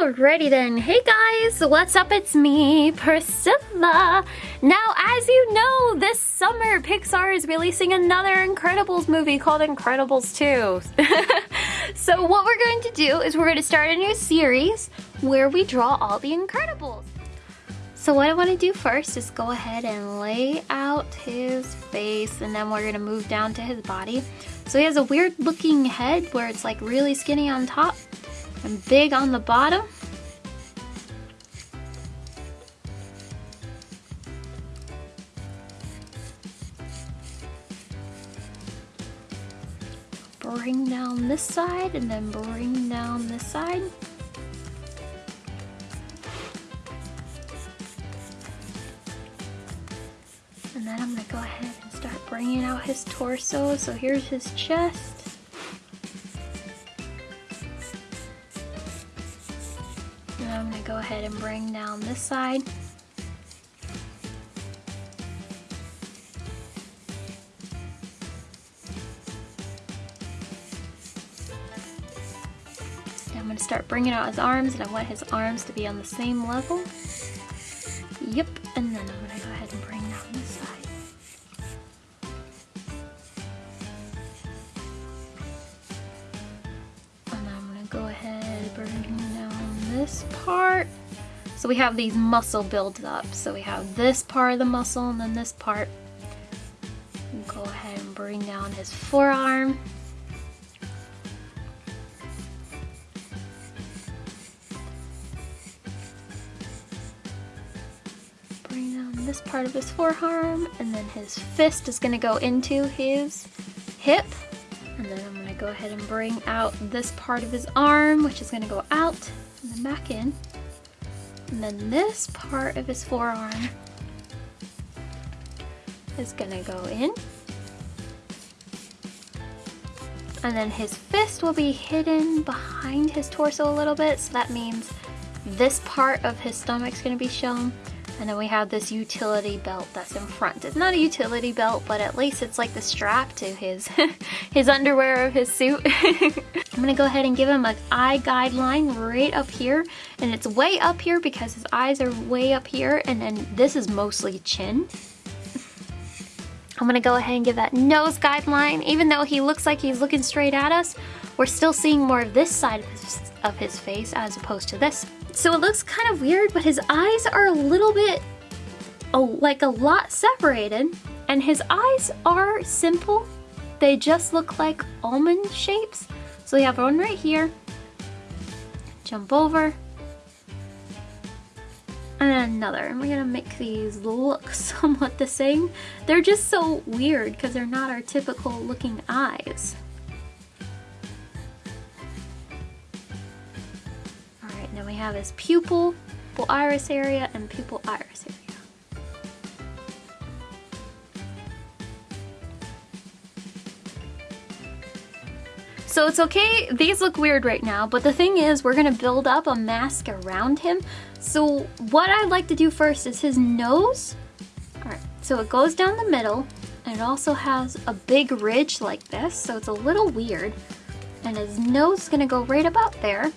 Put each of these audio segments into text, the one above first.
Alrighty then, hey guys, what's up? It's me, Priscilla. Now, as you know, this summer Pixar is releasing another Incredibles movie called Incredibles 2. so what we're going to do is we're going to start a new series where we draw all the Incredibles. So what I want to do first is go ahead and lay out his face and then we're going to move down to his body. So he has a weird looking head where it's like really skinny on top and big on the bottom. Bring down this side and then bring down this side. And then I'm gonna go ahead and start bringing out his torso. So here's his chest. I'm gonna go ahead and bring down this side. I'm gonna start bringing out his arms and I want his arms to be on the same level. This part. So we have these muscle builds up. So we have this part of the muscle and then this part. Go ahead and bring down his forearm. Bring down this part of his forearm and then his fist is gonna go into his hip. And then I'm gonna go ahead and bring out this part of his arm, which is gonna go out and then back in. And then this part of his forearm is gonna go in. And then his fist will be hidden behind his torso a little bit, so that means this part of his stomach is gonna be shown. And then we have this utility belt that's in front. It's not a utility belt, but at least it's like the strap to his his underwear of his suit. I'm gonna go ahead and give him an eye guideline right up here. And it's way up here because his eyes are way up here. And then this is mostly chin. I'm gonna go ahead and give that nose guideline. Even though he looks like he's looking straight at us, we're still seeing more of this side of his, of his face as opposed to this. So it looks kind of weird, but his eyes are a little bit, oh, like a lot separated. And his eyes are simple. They just look like almond shapes. So we have one right here. Jump over. And another. And we're gonna make these look somewhat the same. They're just so weird because they're not our typical looking eyes. Have his pupil, pupil iris area, and pupil iris area. So it's okay, these look weird right now, but the thing is we're gonna build up a mask around him. So what I'd like to do first is his nose. All right, so it goes down the middle, and it also has a big ridge like this, so it's a little weird. And his nose is gonna go right about there.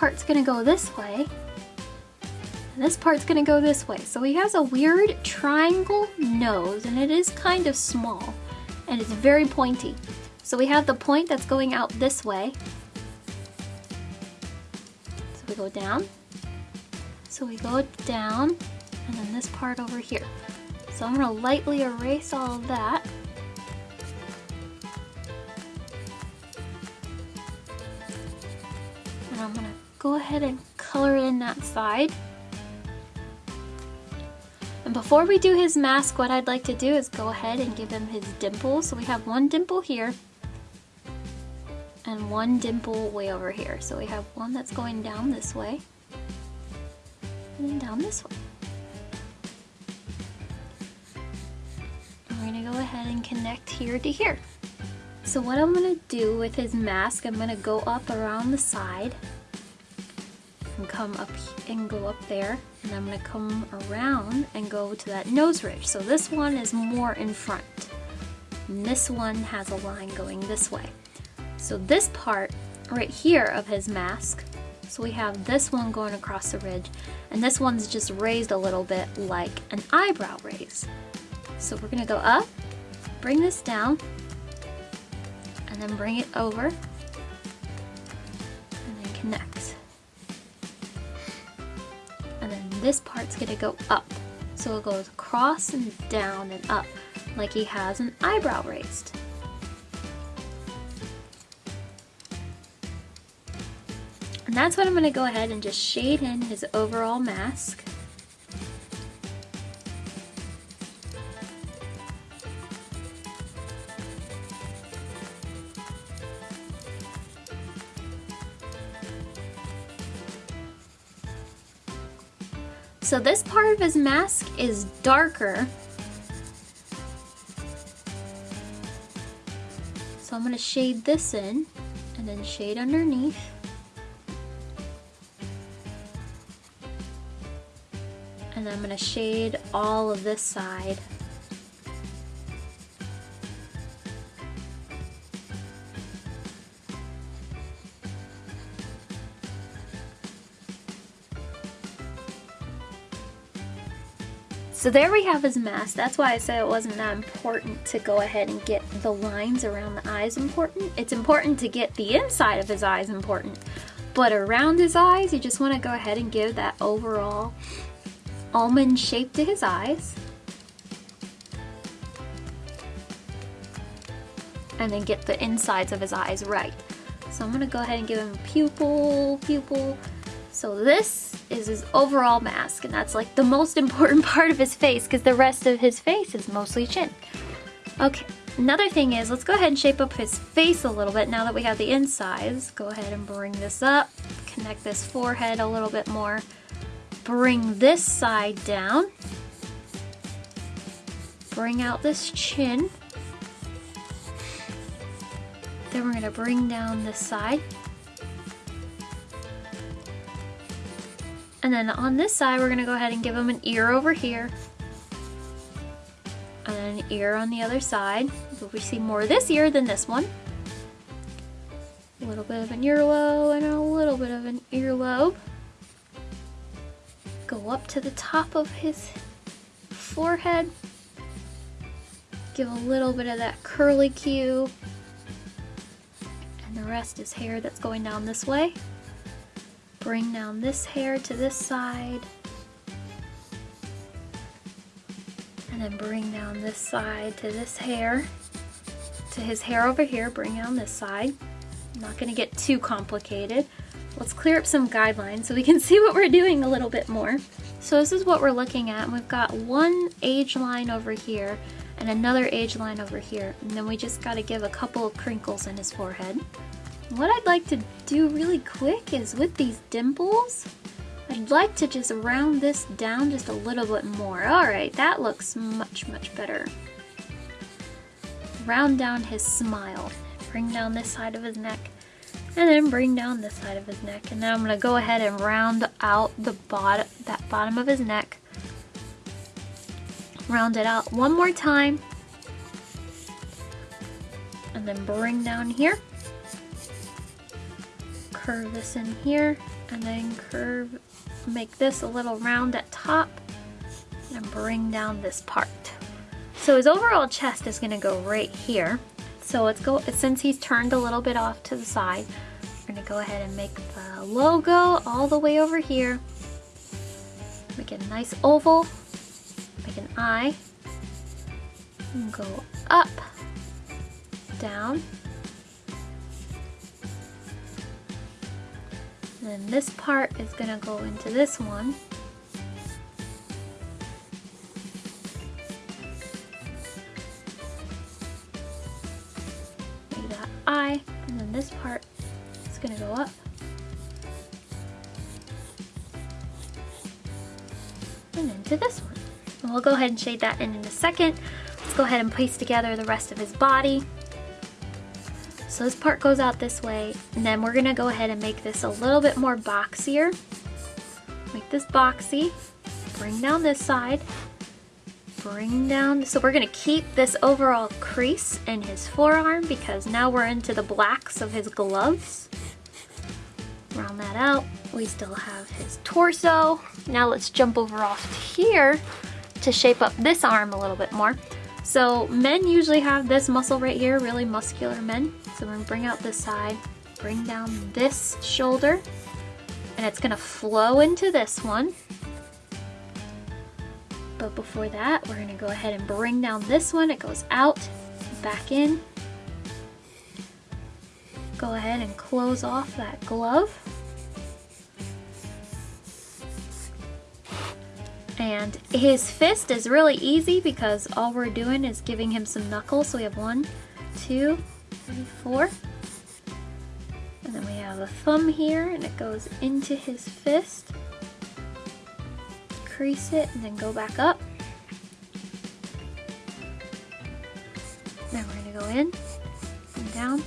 Part's gonna go this way, and this part's gonna go this way. So he has a weird triangle nose, and it is kind of small, and it's very pointy. So we have the point that's going out this way. So we go down. So we go down, and then this part over here. So I'm gonna lightly erase all of that. I'm gonna go ahead and color in that side. And before we do his mask, what I'd like to do is go ahead and give him his dimple. So we have one dimple here and one dimple way over here. So we have one that's going down this way and then down this way. We're gonna go ahead and connect here to here. So what I'm gonna do with his mask, I'm gonna go up around the side and come up and go up there and I'm gonna come around and go to that nose ridge. So this one is more in front. and this one has a line going this way. So this part right here of his mask, so we have this one going across the ridge, and this one's just raised a little bit like an eyebrow raise. So we're gonna go up, bring this down, and then bring it over, this part's gonna go up. So it goes across and down and up, like he has an eyebrow raised. And that's what I'm gonna go ahead and just shade in his overall mask. So this part of his mask is darker. So I'm gonna shade this in and then shade underneath. And I'm gonna shade all of this side. So there we have his mask. That's why I said it wasn't that important to go ahead and get the lines around the eyes important. It's important to get the inside of his eyes important. But around his eyes, you just want to go ahead and give that overall almond shape to his eyes. And then get the insides of his eyes right. So I'm going to go ahead and give him a pupil, pupil. So this is his overall mask, and that's like the most important part of his face because the rest of his face is mostly chin. Okay, another thing is, let's go ahead and shape up his face a little bit now that we have the insides. Go ahead and bring this up, connect this forehead a little bit more. Bring this side down. Bring out this chin. Then we're gonna bring down this side. And then on this side, we're gonna go ahead and give him an ear over here. And then an ear on the other side. But we see more this ear than this one. A little bit of an earlobe and a little bit of an earlobe. Go up to the top of his forehead. Give a little bit of that curly cue. And the rest is hair that's going down this way. Bring down this hair to this side. And then bring down this side to this hair. To his hair over here, bring down this side. I'm not gonna get too complicated. Let's clear up some guidelines so we can see what we're doing a little bit more. So this is what we're looking at. We've got one age line over here and another age line over here. And then we just gotta give a couple of crinkles in his forehead. What I'd like to do really quick is with these dimples, I'd like to just round this down just a little bit more. Alright, that looks much, much better. Round down his smile. Bring down this side of his neck. And then bring down this side of his neck. And then I'm going to go ahead and round out the bottom, that bottom of his neck. Round it out one more time. And then bring down here curve this in here and then curve, make this a little round at top and bring down this part. So his overall chest is gonna go right here. So let's go, since he's turned a little bit off to the side, we're gonna go ahead and make the logo all the way over here. Make a nice oval, make an eye, and go up, down, then this part is gonna go into this one. Make that eye, and then this part is gonna go up. And into this one. And we'll go ahead and shade that in in a second. Let's go ahead and place together the rest of his body. So this part goes out this way, and then we're gonna go ahead and make this a little bit more boxier. Make this boxy, bring down this side, bring down, so we're gonna keep this overall crease in his forearm because now we're into the blacks of his gloves. Round that out. We still have his torso. Now let's jump over off to here to shape up this arm a little bit more. So men usually have this muscle right here, really muscular men. So we're gonna bring out this side, bring down this shoulder, and it's gonna flow into this one. But before that, we're gonna go ahead and bring down this one. It goes out, back in. Go ahead and close off that glove. And his fist is really easy because all we're doing is giving him some knuckles. So we have one, two, three, four. And then we have a thumb here and it goes into his fist. Crease it and then go back up. Then we're gonna go in and down.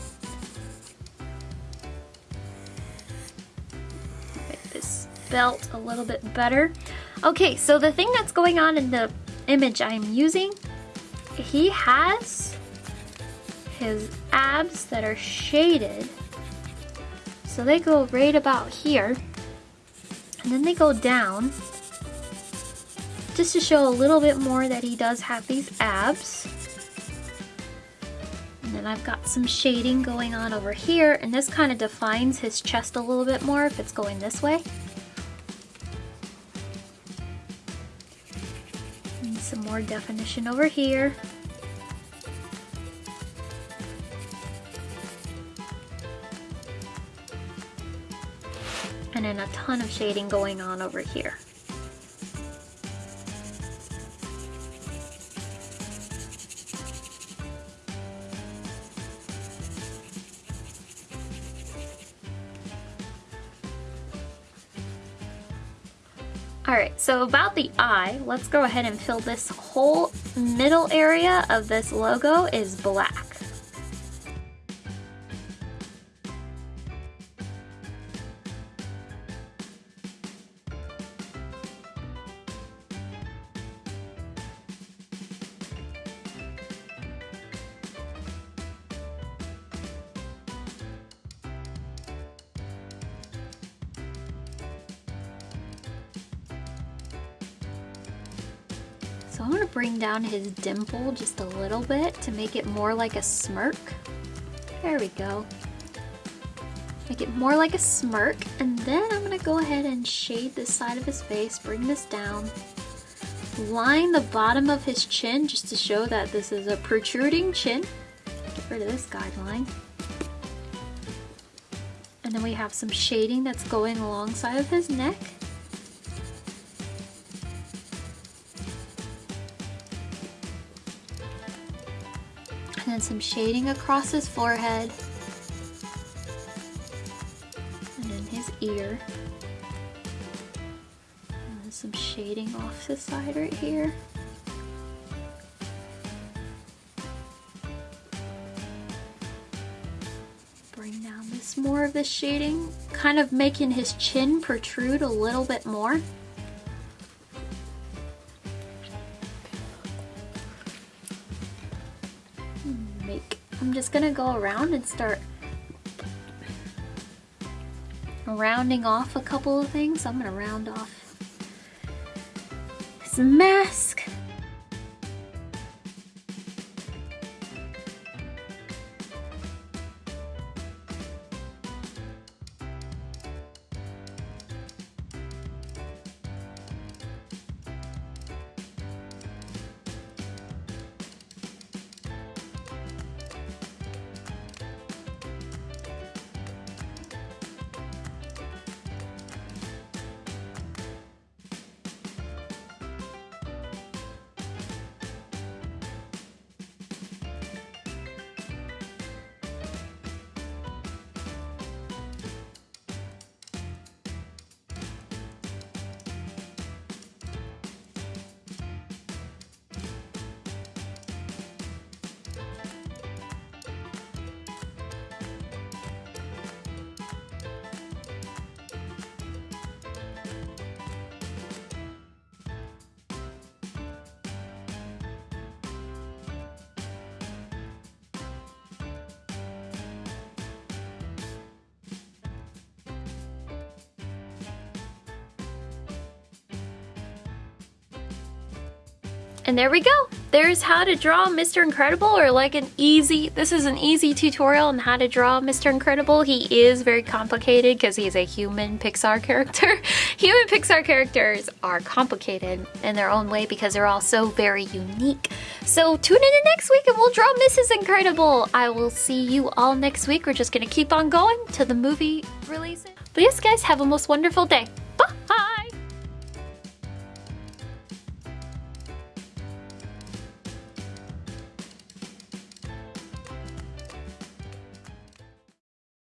Make this belt a little bit better. Okay, so the thing that's going on in the image I'm using, he has his abs that are shaded. So they go right about here. And then they go down just to show a little bit more that he does have these abs. And then I've got some shading going on over here and this kind of defines his chest a little bit more if it's going this way. some more definition over here. And then a ton of shading going on over here. Alright, so about the eye, let's go ahead and fill this whole middle area of this logo is black. So I'm gonna bring down his dimple just a little bit to make it more like a smirk. There we go. Make it more like a smirk. And then I'm gonna go ahead and shade this side of his face, bring this down. Line the bottom of his chin just to show that this is a protruding chin. Get rid of this guideline. And then we have some shading that's going alongside of his neck. And some shading across his forehead. And then his ear. And some shading off the side right here. Bring down this more of the shading kind of making his chin protrude a little bit more just gonna go around and start rounding off a couple of things. I'm gonna round off his mask. And there we go. There's how to draw Mr. Incredible or like an easy, this is an easy tutorial on how to draw Mr. Incredible. He is very complicated because he's a human Pixar character. human Pixar characters are complicated in their own way because they're all so very unique. So tune in next week and we'll draw Mrs. Incredible. I will see you all next week. We're just gonna keep on going to the movie release. But yes guys, have a most wonderful day.